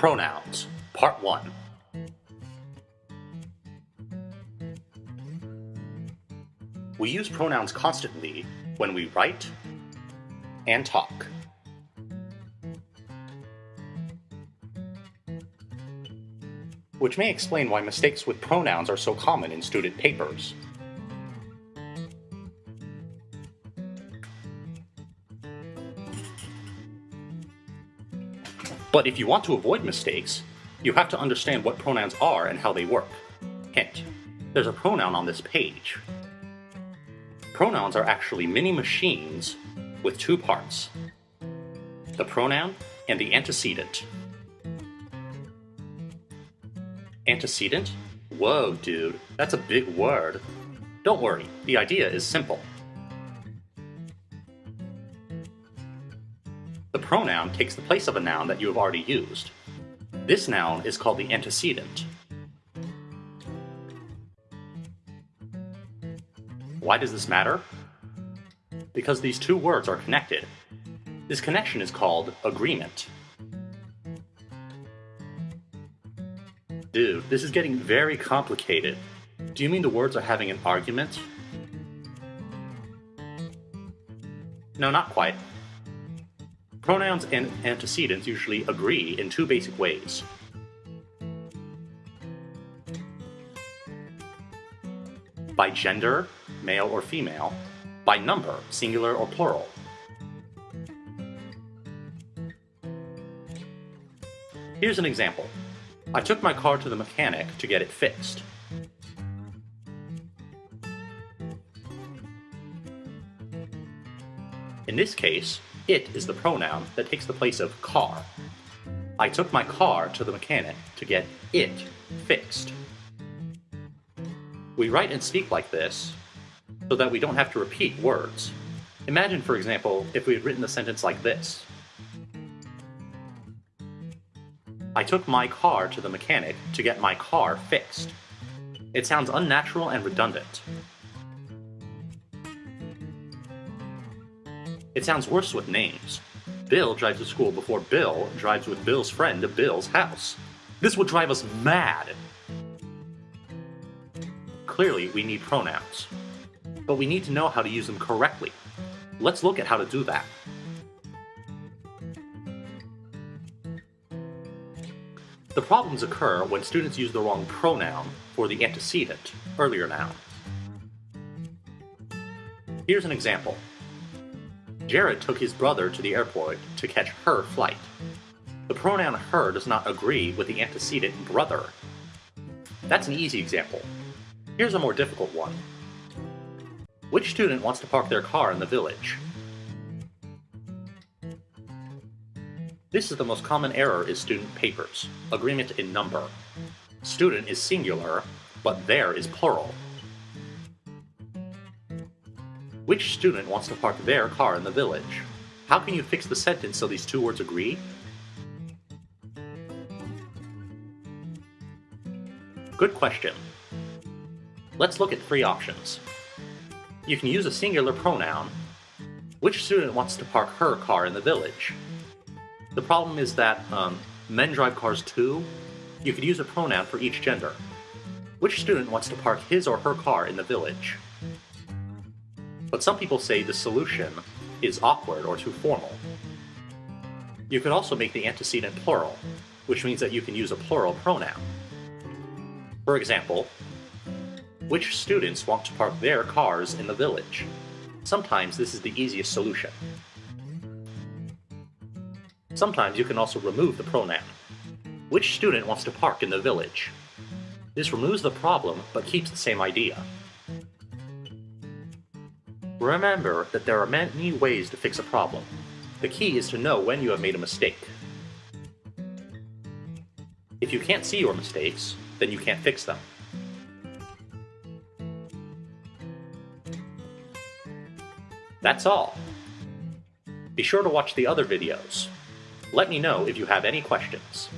Pronouns, Part 1. We use pronouns constantly when we write and talk. Which may explain why mistakes with pronouns are so common in student papers. But if you want to avoid mistakes, you have to understand what pronouns are and how they work. Hint, there's a pronoun on this page. Pronouns are actually mini machines with two parts. The pronoun and the antecedent. Antecedent? Whoa, dude, that's a big word. Don't worry, the idea is simple. The pronoun takes the place of a noun that you have already used. This noun is called the antecedent. Why does this matter? Because these two words are connected. This connection is called agreement. Dude, this is getting very complicated. Do you mean the words are having an argument? No, not quite. Pronouns and antecedents usually agree in two basic ways. By gender, male or female, by number, singular or plural. Here's an example. I took my car to the mechanic to get it fixed. In this case, it is the pronoun that takes the place of car. I took my car to the mechanic to get it fixed. We write and speak like this so that we don't have to repeat words. Imagine, for example, if we had written the sentence like this. I took my car to the mechanic to get my car fixed. It sounds unnatural and redundant. It sounds worse with names. Bill drives to school before Bill drives with Bill's friend to Bill's house. This would drive us mad. Clearly, we need pronouns. But we need to know how to use them correctly. Let's look at how to do that. The problems occur when students use the wrong pronoun for the antecedent, earlier noun. Here's an example. Jared took his brother to the airport to catch her flight. The pronoun her does not agree with the antecedent brother. That's an easy example. Here's a more difficult one. Which student wants to park their car in the village? This is the most common error in student papers, agreement in number. Student is singular, but their is plural. Which student wants to park their car in the village? How can you fix the sentence so these two words agree? Good question. Let's look at three options. You can use a singular pronoun. Which student wants to park her car in the village? The problem is that um, men drive cars too. You could use a pronoun for each gender. Which student wants to park his or her car in the village? But some people say the solution is awkward or too formal. You could also make the antecedent plural, which means that you can use a plural pronoun. For example, which students want to park their cars in the village? Sometimes this is the easiest solution. Sometimes you can also remove the pronoun. Which student wants to park in the village? This removes the problem, but keeps the same idea. Remember that there are many ways to fix a problem. The key is to know when you have made a mistake. If you can't see your mistakes, then you can't fix them. That's all. Be sure to watch the other videos. Let me know if you have any questions.